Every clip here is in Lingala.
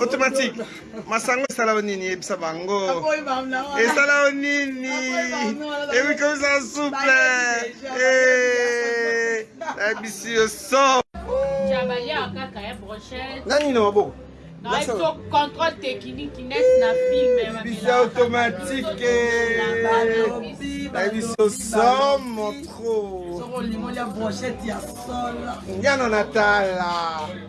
automatique masango esala yo nini yebisa bango esala yo nini ebikomisa souple nayebisi yo so nani na maboko contrôle technique net na film bisi automatique nayebisi yo somo trop ngano na tala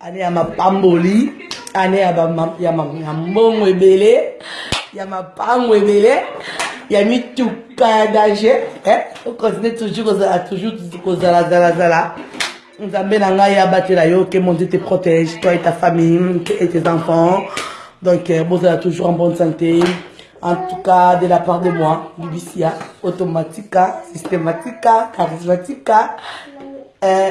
Annee ya mapamboli, annee ya ba ya mbongo ebele, ya mapango ebele, ya mituka ya danger, eh, faut continuer toujours kozala toujours kozala zala zala. Nzambe na ngai abatela yo, que mon Dieu te protège, toi et ta famille, et tes enfants. Donc euh, bozala toujours en bonne santé. En tout cas, de la part de moi, Bibicia, automatica, systematica, charismatica, euh,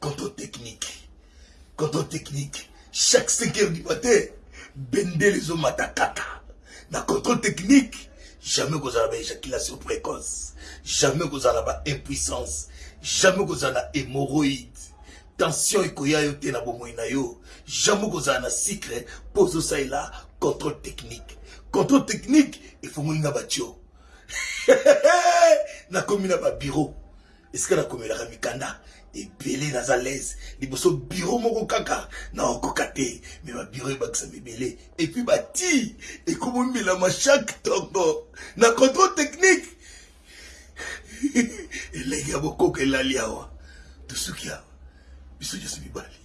Contrôle technique. Contrôle technique. Chaque 5 heures du matin, bendele ezo mata kaka. Na contrôle technique, jamais kozala ba éjaculation précoce, jamais kozala ba impuissance, jamais kozala hémorroïde. Tension ekoya yo te na bomoi na yo, jamais kozala na sucre mpo ozosalela contrôle technique. Contrôle technique efongoli nga batio. nakomi na ba bureau Esika na komelaka mikanda ebele naza alaise liboso bureau moko kaka na okoka te mais ba bureau ebakisama ebele et puis ba ti ekomomelama chaque tongo na contrôle technique elenge ya bokoko elali awa tosuki awa biso nyonso mibali